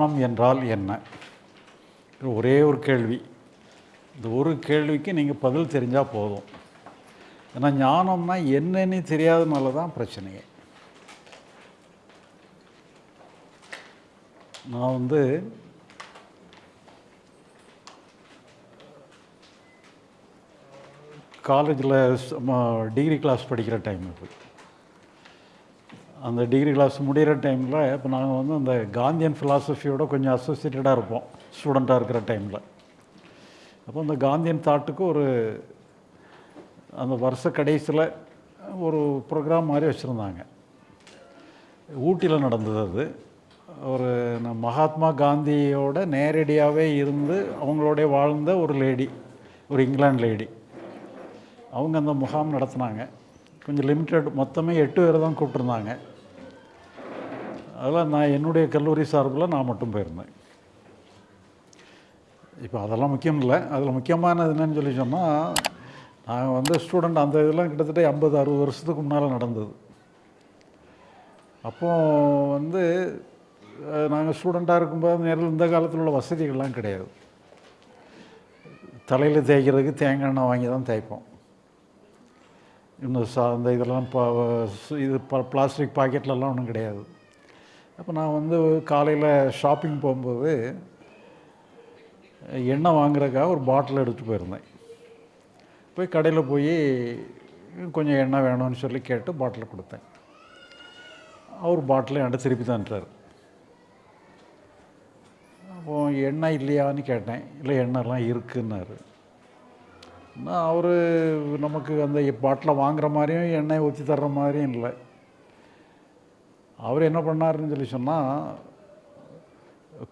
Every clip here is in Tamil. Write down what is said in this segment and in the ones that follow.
தியானம் என்றால் என்ன? ஒரே ஒரு கேள்வி. இந்த ஒரு கேள்விக்கு நீங்கள் பதில் தெரிஞ்சால் போதும். ஏன்னா ஞானம்னா என்னன்னு தெரியாதனால தான் பிரச்சனையே. நான் வந்து காலேஜில் டிகிரி கிளாஸ் படிக்கிற டைம் இப்போ அந்த டிகிரி கிளாஸ் முடிகிற டைமில் இப்போ நாங்கள் வந்து அந்த காந்தியன் ஃபிலாசபியோட கொஞ்சம் அசோசியேட்டடாக இருப்போம் ஸ்டூடெண்ட்டாக இருக்கிற டைமில் அப்போ அந்த காந்தியன் தாட்டுக்கு ஒரு அந்த வருஷ கடைசியில் ஒரு ப்ரோக்ராம் மாதிரி வச்சுருந்தாங்க. ஊட்டியில் நடந்தது அது. ஒரு மகாத்மா காந்தியோட நேரடியாகவே இருந்து அவங்களோட வாழ்ந்த ஒரு லேடி ஒரு இங்கிலாந்து லேடி அவங்க அந்த முகாம் நடத்துனாங்க. கொஞ்சம் லிமிட்டட் மொத்தமே எட்டு பேர் தான் கூப்பிட்ருந்தாங்க அதில் நான் என்னுடைய கல்லூரி சார்பில் நான் மட்டும் போயிருந்தேன். இப்போ அதெல்லாம் முக்கியம் இல்லை. அதில் முக்கியமானது என்னன்னு சொல்லி சொன்னால் நாங்கள் வந்து ஸ்டூடெண்ட் அந்த இதெல்லாம் கிட்டத்தட்ட ஐம்பது அறுபது வருஷத்துக்கு முன்னால் நடந்தது. அப்போ வந்து நாங்கள் ஸ்டூடெண்ட்டாக இருக்கும்போது நேரில் இந்த காலத்தில் உள்ள வசதிகள்லாம் கிடையாது. தலையில் தேய்க்கிறதுக்கு தேங்காய் எண்ணெய் வாங்கி தான் தேய்ப்போம். இன்னும் சா அந்த இதெல்லாம் பா இது ப பிளாஸ்டிக் பாக்கெட்லலாம் ஒன்றும் கிடையாது. அப்போ நான் வந்து காலையில் ஷாப்பிங் போகும்போது எண்ணெய் வாங்குறதுக்காக ஒரு பாட்டில் எடுத்துகிட்டு போயிருந்தேன். போய் கடையில் போய் கொஞ்சம் எண்ணெய் வேணும்னு சொல்லி கேட்டு பாட்டில் கொடுத்தேன். அவர் பாட்டில் என்கிட்ட திருப்பி தந்துட்டார். அப்போ எண்ணெய் இல்லையான்னு கேட்டேன். இல்லை எண்ணெய்லாம் இருக்குன்னாரு. நான் அவர் நமக்கு அந்த பாட்டில் வாங்குற மாதிரியும் எண்ணெய் ஊற்றி தர்ற மாதிரியும் இல்லை. அவர் என்ன பண்ணாருன்னு சொல்லி சொன்னால்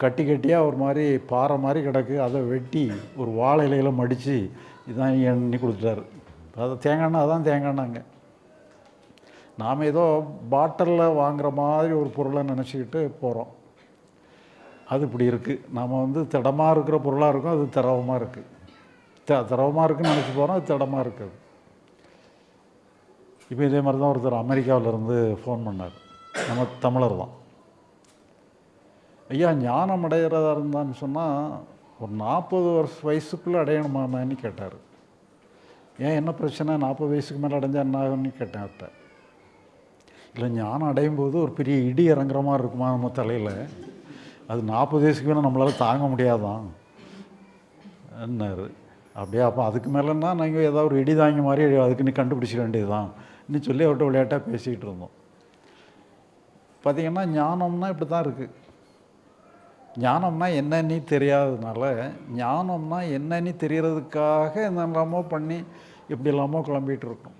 கட்டி கட்டியாக ஒரு மாதிரி பாறை மாதிரி கிடக்கு. அதை வெட்டி ஒரு வாழை இலையில மடித்து இதான் எண்ணி கொடுத்துட்டாரு. அதை தேங்காய் அதான் தேங்காய்னாங்க நாம் ஏதோ பாட்டிலில் வாங்குகிற மாதிரி ஒரு பொருளை நினச்சிக்கிட்டு போகிறோம் அது இப்படி இருக்குது நாம் வந்து திடமாக இருக்கிற பொருளாக இருக்கும் அது திரவமாக இருக்குது த திரவமாக இருக்குன்னு நினச்சி போகிறோம் அது திடமாக இருக்குது இப்போ இதே மாதிரி தான் ஒருத்தர் அமெரிக்காவிலேருந்து ஃபோன் பண்ணார். நம்ம தமிழர் தான். ஐயா ஞானம் அடைகிறதா இருந்தான்னு சொன்னால் ஒரு நாற்பது வருஷ வயசுக்குள்ளே அடையணுமான்னு கேட்டார். ஏன் என்ன பிரச்சனை? நாற்பது வயசுக்கு மேலே அடைஞ்சால் என்ன ஆகும்னு கேட்டேன் அவர்கிட்ட இல்லை ஞானம் அடையும் போது ஒரு பெரிய இடி இறங்குற மாதிரி இருக்குமா நம்ம தலையில்? அது நாற்பது வயசுக்கு மேலே நம்மளால் தாங்க முடியாதான். என்னாரு அப்படியே அப்போ அதுக்கு மேலேன்னா நாங்கள் ஏதாவது ஒரு இடி தாங்கி மாதிரி அதுக்கு நீ கண்டுபிடிச்சிக்க வேண்டியதுதான். இன்னும் சொல்லி அவர்கிட்ட விளையாட்டாக பேசிக்கிட்டு இருந்தோம். பார்த்திங்கன்னா ஞானம்னா இப்படி தான் இருக்குது ஞானம்னா என்னன்னு தெரியாததுனால ஞானம்னா என்னன்னு தெரியறதுக்காக என்னெல்லாமோ பண்ணி இப்படி இல்லாமல் குழம்பிகிட்டு இருக்கோம்.